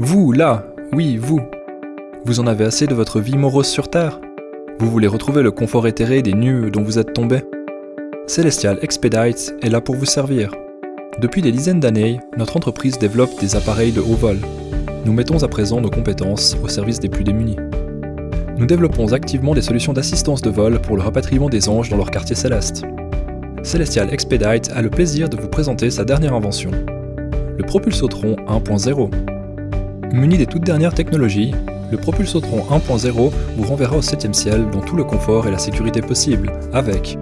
Vous, là, oui, vous. Vous en avez assez de votre vie morose sur Terre Vous voulez retrouver le confort éthéré des nues dont vous êtes tombé Celestial Expedite est là pour vous servir. Depuis des dizaines d'années, notre entreprise développe des appareils de haut vol. Nous mettons à présent nos compétences au service des plus démunis. Nous développons activement des solutions d'assistance de vol pour le rapatriement des anges dans leur quartier céleste. Celestial Expedite a le plaisir de vous présenter sa dernière invention, le Propulsotron 1.0. Muni des toutes dernières technologies, le Propulsotron 1.0 vous renverra au 7ème ciel dans tout le confort et la sécurité possible, avec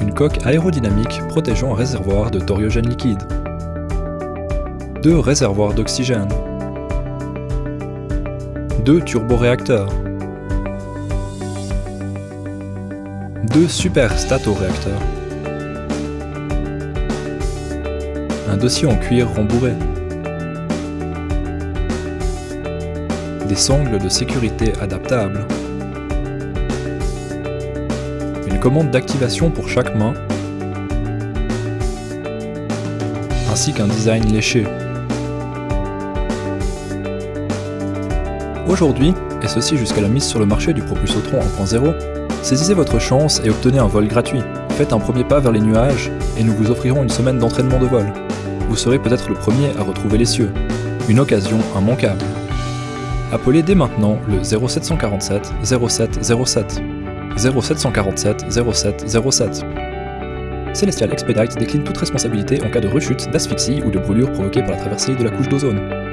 une coque aérodynamique protégeant un réservoir de thoriogène liquide, deux réservoirs d'oxygène, deux turboréacteurs, deux super statoréacteurs, un dossier en cuir rembourré, des sangles de sécurité adaptables, une commande d'activation pour chaque main, ainsi qu'un design léché. Aujourd'hui, et ceci jusqu'à la mise sur le marché du Propulsotron 1.0, saisissez votre chance et obtenez un vol gratuit. Faites un premier pas vers les nuages et nous vous offrirons une semaine d'entraînement de vol. Vous serez peut-être le premier à retrouver les cieux. Une occasion immanquable. Appelez dès maintenant le 0747 07 07 0747 07 07. Celestial Expedite décline toute responsabilité en cas de rechute, d'asphyxie ou de brûlure provoquée par la traversée de la couche d'ozone.